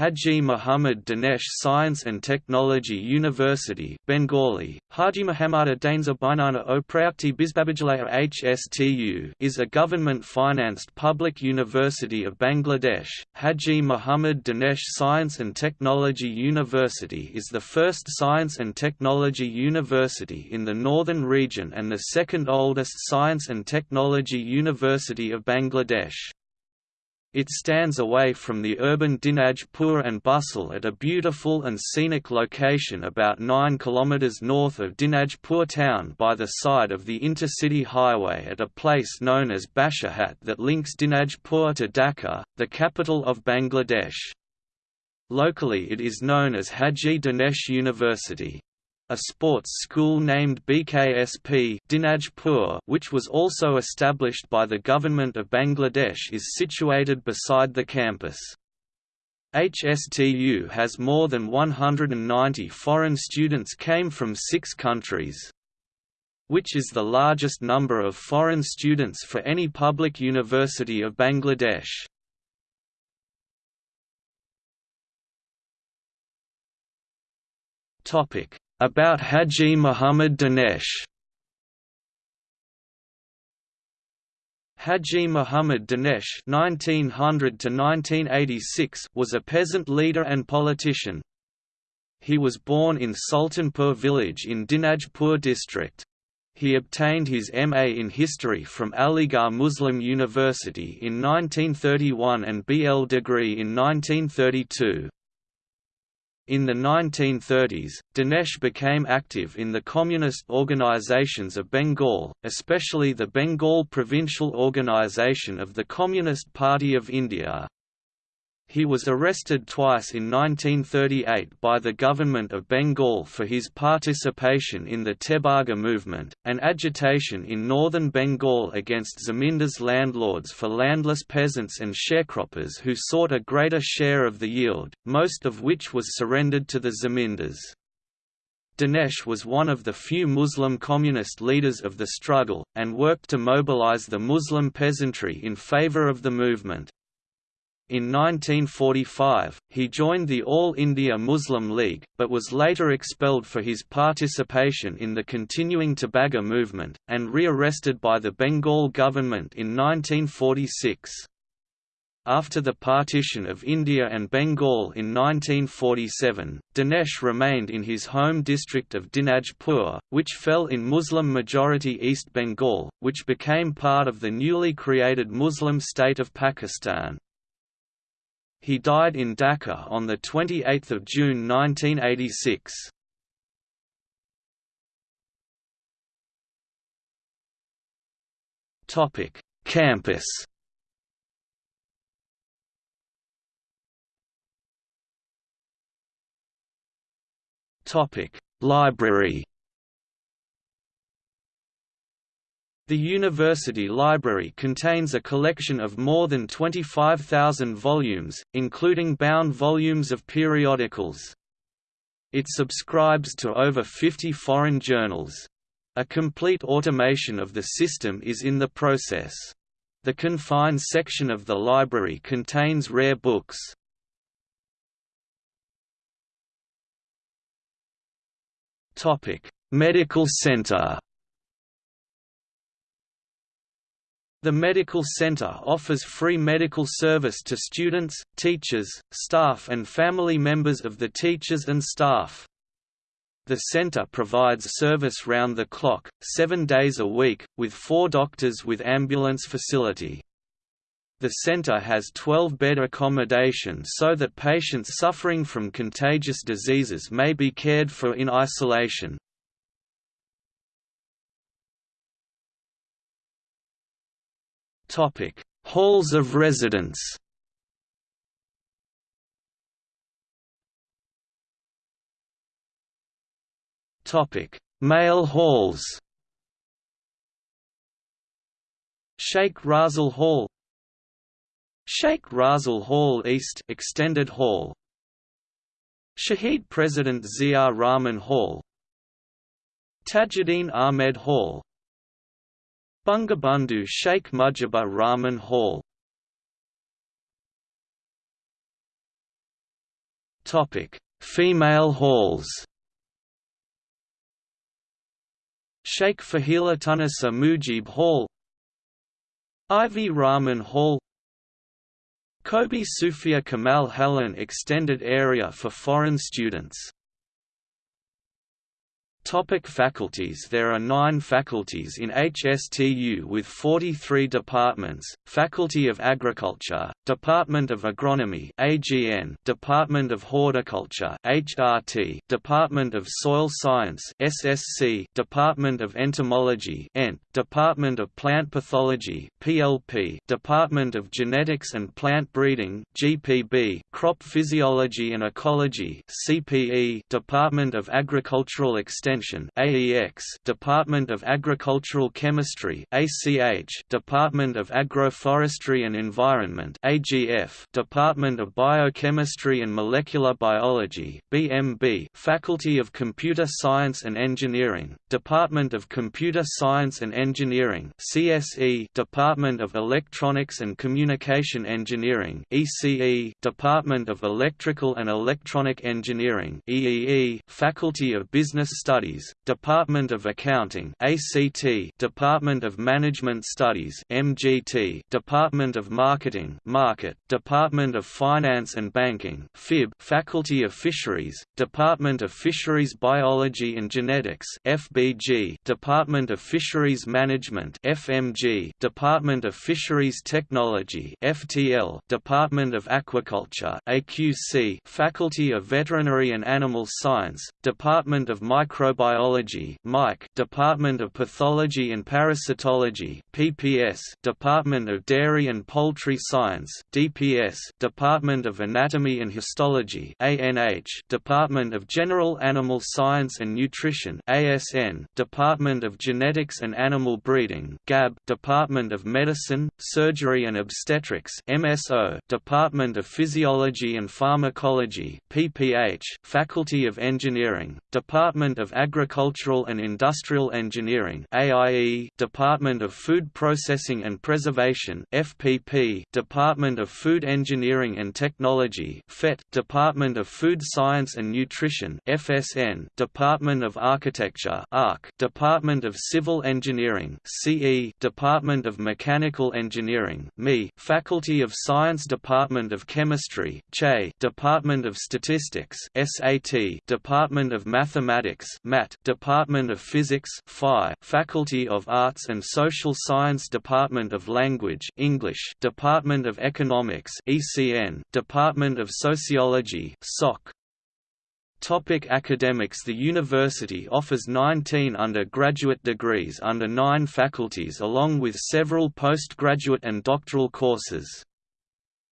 Haji Muhammad Danesh Science and Technology University Bengali, Haji Muhammad Dainza Bainana o Bizbabajalaya HSTU is a government-financed public university of Bangladesh. Haji Muhammad Danesh Science and Technology University is the first science and technology university in the northern region and the second oldest science and technology university of Bangladesh. It stands away from the urban Dinajpur and bustle at a beautiful and scenic location about 9 km north of Dinajpur town by the side of the intercity highway at a place known as Bashahat that links Dinajpur to Dhaka, the capital of Bangladesh. Locally it is known as Haji Danesh University a sports school named BKSP Dinajpur which was also established by the government of Bangladesh is situated beside the campus. HSTU has more than 190 foreign students came from six countries which is the largest number of foreign students for any public university of Bangladesh. Topic about Haji Muhammad Danesh Haji Muhammad Danesh (1900–1986) was a peasant leader and politician. He was born in Sultanpur village in Dinajpur district. He obtained his MA in History from Aligarh Muslim University in 1931 and BL degree in 1932. In the 1930s, Danesh became active in the communist organizations of Bengal, especially the Bengal Provincial Organization of the Communist Party of India. He was arrested twice in 1938 by the government of Bengal for his participation in the Tebhaga movement, an agitation in northern Bengal against zamindars landlords for landless peasants and sharecroppers who sought a greater share of the yield, most of which was surrendered to the zamindars. Danesh was one of the few Muslim communist leaders of the struggle, and worked to mobilize the Muslim peasantry in favor of the movement. In 1945, he joined the All India Muslim League, but was later expelled for his participation in the continuing Tebhaga movement, and re-arrested by the Bengal government in 1946. After the partition of India and Bengal in 1947, Danesh remained in his home district of Dinajpur, which fell in Muslim-majority East Bengal, which became part of the newly created Muslim state of Pakistan. He died in Dhaka on 28 June 1986. Campus Topic Library The university library contains a collection of more than 25,000 volumes, including bound volumes of periodicals. It subscribes to over 50 foreign journals. A complete automation of the system is in the process. The confined section of the library contains rare books. Medical center The medical center offers free medical service to students, teachers, staff and family members of the teachers and staff. The center provides service round the clock, seven days a week, with four doctors with ambulance facility. The center has 12-bed accommodation so that patients suffering from contagious diseases may be cared for in isolation. Topic: Halls of residence. Topic: Male halls. Sheikh Razal Hall Sheikh Razal Hall East Extended Hall Shaheed President Zia Rahman Hall Tajuddin Ahmed Hall Bangabandhu Sheikh Mujibur Rahman Hall. Female halls. Sheikh Fazilatunnesa Mujib Hall. Ivy Rahman Hall. Kobe Sufia Kamal Helen Extended Area for Foreign Students Topic faculties. There are nine faculties in HSTU with 43 departments, Faculty of Agriculture, Department of Agronomy AGN, Department of Horticulture HRT, Department of Soil Science SSC, Department of Entomology ENT, Department of Plant Pathology PLP, Department of Genetics and Plant Breeding GPB, Crop Physiology and Ecology CPE, Department of Agricultural Extension AEX Department of Agricultural Chemistry ACH Department of Agroforestry and Environment AGF Department of Biochemistry and Molecular Biology BMB Faculty of Computer Science and Engineering Department of Computer Science and Engineering CSE Department of Electronics and Communication Engineering ECE Department of Electrical and Electronic Engineering EEE Faculty of Business Studies Department of Accounting ACT, Department of Management Studies MGT, Department of Marketing Market, Department of Finance and Banking FIB, Faculty of Fisheries, Department of Fisheries Biology and Genetics FBG, Department of Fisheries Management FMG, Department of Fisheries Technology FTL, Department of Aquaculture AQC, Faculty of Veterinary and Animal Science, Department of Microbiology Mike, Department of Pathology and Parasitology PPS, Department of Dairy and Poultry Science DPS, Department of Anatomy and Histology ANH, Department of General Animal Science and Nutrition ASN, Department of Genetics and Animal Breeding GAB, Department of Medicine, Surgery and Obstetrics MSO, Department of Physiology and Pharmacology PPH, Faculty of Engineering, Department of Agricultural and Industrial Engineering AIE, Department of Food Processing and Preservation FPP, Department of Food Engineering and Technology FET, Department of Food Science and Nutrition FSN, Department of Architecture ARC, Department of Civil Engineering CE, Department of Mechanical Engineering ME, Faculty of Science Department of Chemistry CHE, Department of Statistics SAT, Department of Mathematics MAT, Department of Physics Phi, Faculty of Arts and Social Science Department of Language English, Department of Economics ECN, Department of Sociology SOC. Topic academics The university offers 19 undergraduate degrees under nine faculties along with several postgraduate and doctoral courses.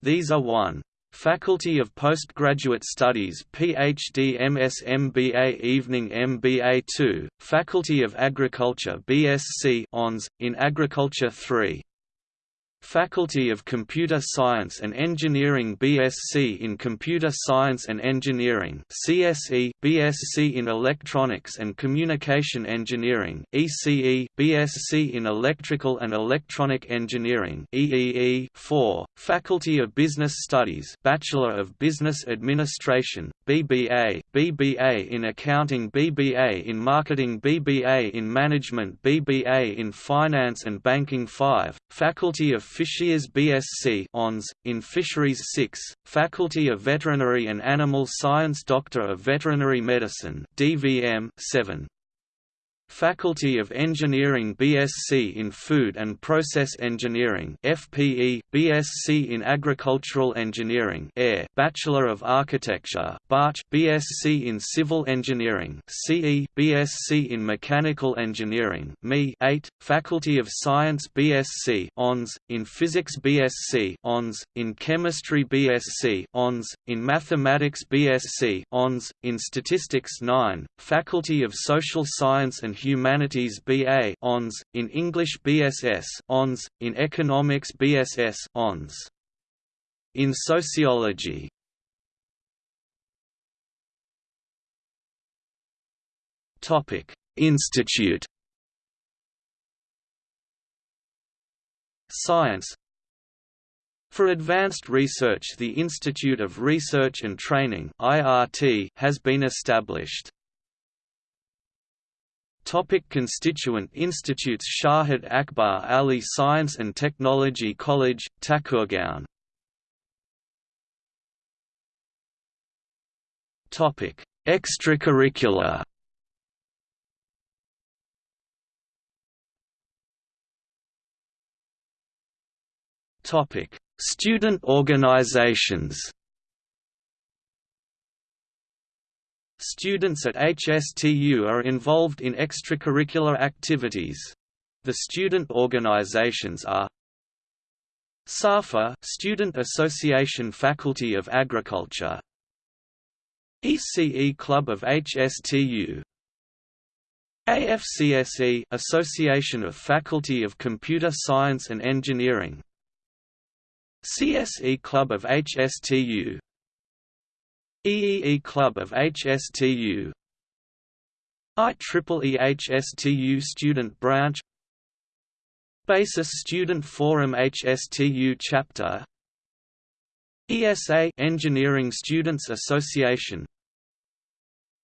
These are 1. Faculty of Postgraduate Studies PhD MS MBA Evening MBA 2, Faculty of Agriculture BSc ONS, in Agriculture 3 Faculty of Computer Science and Engineering BSc in Computer Science and Engineering CSE, BSc in Electronics and Communication Engineering ECE, BSc in Electrical and Electronic Engineering EEE 4, Faculty of Business Studies Bachelor of Business Administration, BBA, BBA in Accounting BBA in Marketing BBA in Management BBA in Finance and Banking 5, Faculty of Fisheries BSc ONS, in Fisheries 6, Faculty of Veterinary and Animal Science Doctor of Veterinary Medicine DVM 7. Faculty of Engineering BSc in Food and Process Engineering FPE, BSc in Agricultural Engineering AIR, Bachelor of Architecture BARCH, BSc in Civil Engineering CE, BSc in Mechanical Engineering ME 8, Faculty of Science BSc ONS, in Physics BSc ONS, in Chemistry BSc ONS, in Mathematics BSc ONS, in Statistics 9, Faculty of Social Science and Humanities BA ONS, in English BSS ONS, in Economics BSS ONS. In Sociology Institute Science For advanced research the Institute of Research and Training has been established. Topic constituent institutes Shahid Akbar Ali Science and Technology College, Thakurgaon Topic Extracurricular. Topic Student organizations Students at HSTU are involved in extracurricular activities. The student organizations are SAFA Student Association Faculty of Agriculture ECE Club of HSTU AFCSE Association of Faculty of Computer Science and Engineering CSE Club of HSTU EEE Club of HSTU IEEE HSTU Student Branch Basis Student Forum HSTU Chapter ESA Engineering Students Association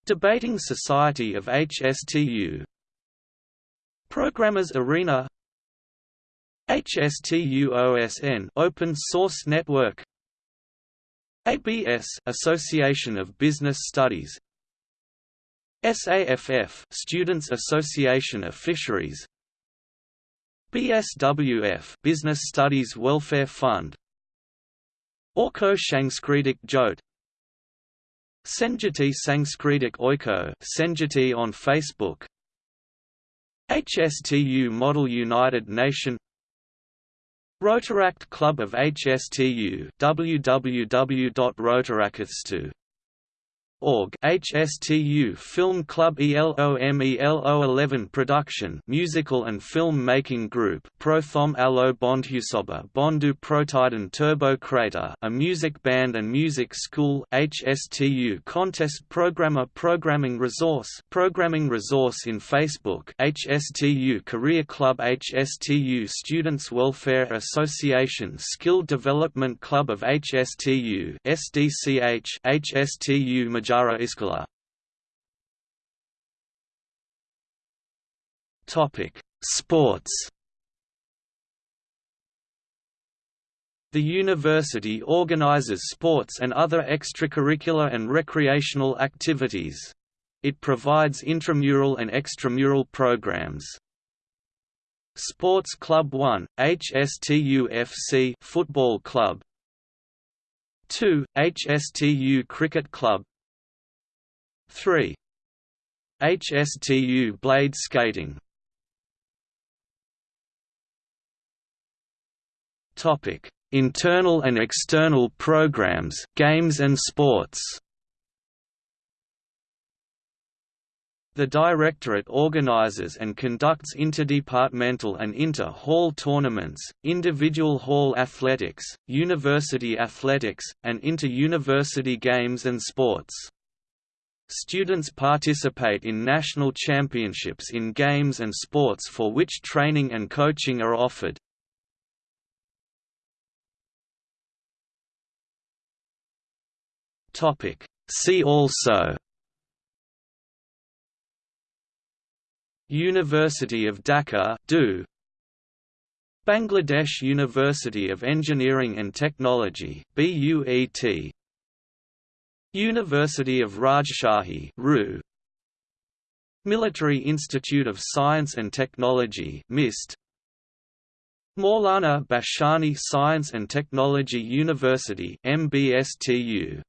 Debating Society of HSTU Programmers Arena HSTU-OSN Open Source Network ABS Association of Business Studies SAFF Students Association of Fisheries BSWF Business Studies Welfare Fund Orko Shangskritik Jote Senjati Sangskritik Oiko Senjati on Facebook HSTU Model United Nation Rotaract Club of HSTU Org HSTU Film Club ELOMELO11 Production Musical and Film Making Group Prothom Alo Bondhusoba Bondu Protiden Turbo Crater a music band and music school HSTU Contest Programmer Programming Resource Programming Resource in Facebook HSTU Career Club HSTU Students Welfare Association Skill Development Club of HSTU SDCH HSTU Majara Iskala Topic: Sports. The university organizes sports and other extracurricular and recreational activities. It provides intramural and extramural programs. Sports Club 1, HSTU FC Football Club 2, HSTU Cricket Club 3. HSTU blade skating Topic: Internal and external programs, games and sports. The Directorate organizes and conducts interdepartmental and inter-hall tournaments, individual hall athletics, university athletics, and inter-university games and sports. Students participate in national championships in games and sports for which training and coaching are offered. See also University of Dhaka DU. Bangladesh University of Engineering and Technology BUET University of Rajshahi RU. Military Institute of Science and Technology MIST. Maulana Bhashani Science and Technology University MBSTU